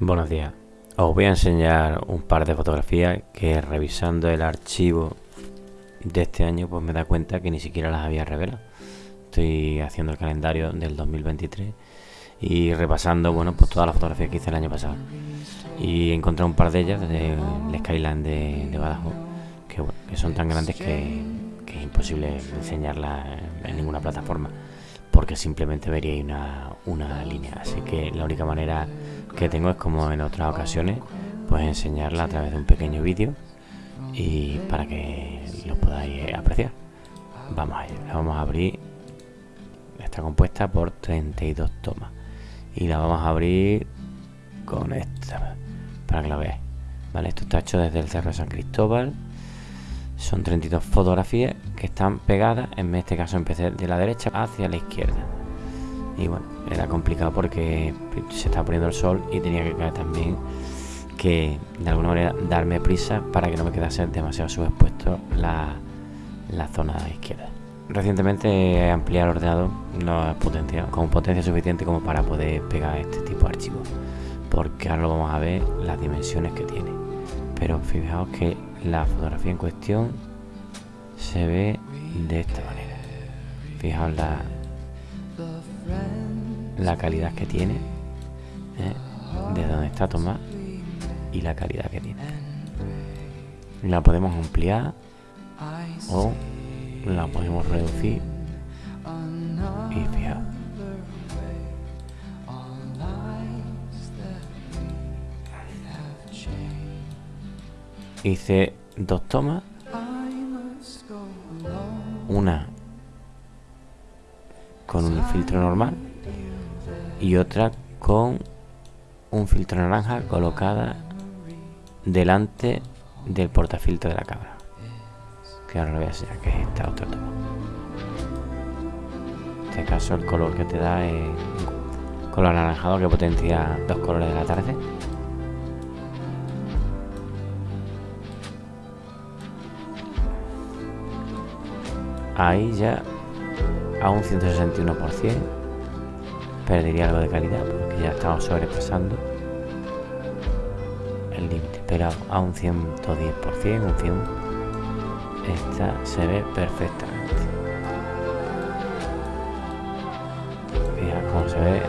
Buenos días. Os voy a enseñar un par de fotografías que revisando el archivo de este año pues me da cuenta que ni siquiera las había revelado. Estoy haciendo el calendario del 2023 y repasando bueno pues todas las fotografías que hice el año pasado. Y encontré un par de ellas del Skyline de, de Badajoz que, que, son tan grandes que, que es imposible enseñarlas en ninguna plataforma porque simplemente vería una, una línea. Así que la única manera que tengo es como en otras ocasiones, pues enseñarla a través de un pequeño vídeo y para que lo podáis apreciar. Vamos a la vamos a abrir. Está compuesta por 32 tomas y la vamos a abrir con esta para que la veáis. Vale, esto está hecho desde el Cerro de San Cristóbal. Son 32 fotografías que están pegadas, en este caso empecé de la derecha hacia la izquierda. Y bueno, era complicado porque se estaba poniendo el sol y tenía que caer también que de alguna manera darme prisa para que no me quedase demasiado subexpuesto la, la zona izquierda. Recientemente he ampliado el ordenador no potencia, con potencia suficiente como para poder pegar este tipo de archivos. Porque ahora lo vamos a ver las dimensiones que tiene. Pero fijaos que la fotografía en cuestión se ve de esta manera. Fijaos la, la calidad que tiene, ¿eh? de donde está tomada y la calidad que tiene. La podemos ampliar o la podemos reducir y fijaos. Hice dos tomas, una con un filtro normal y otra con un filtro naranja colocada delante del portafiltro de la cámara que ahora lo voy a enseñar que es esta otra toma. En este caso el color que te da es color anaranjado que potencia dos colores de la tarde ahí ya a un 161% perdería algo de calidad porque ya estamos sobrepasando el límite. Pero a un 110% un 100 esta se ve perfectamente. Fija cómo se ve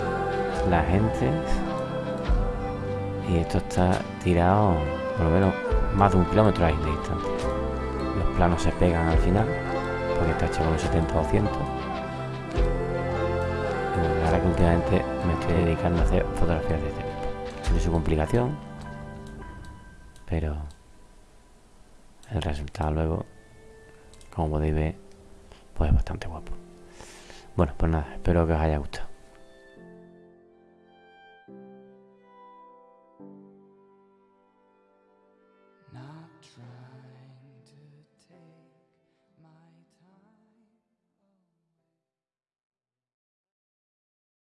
la gente. Y esto está tirado por lo menos más de un kilómetro ahí de distancia. Los planos se pegan al final porque está hecho con un 70 o 100 ahora que últimamente me estoy dedicando a hacer fotografías de este tipo. Tiene su complicación pero el resultado luego como podéis ver pues es bastante guapo. Bueno pues nada espero que os haya gustado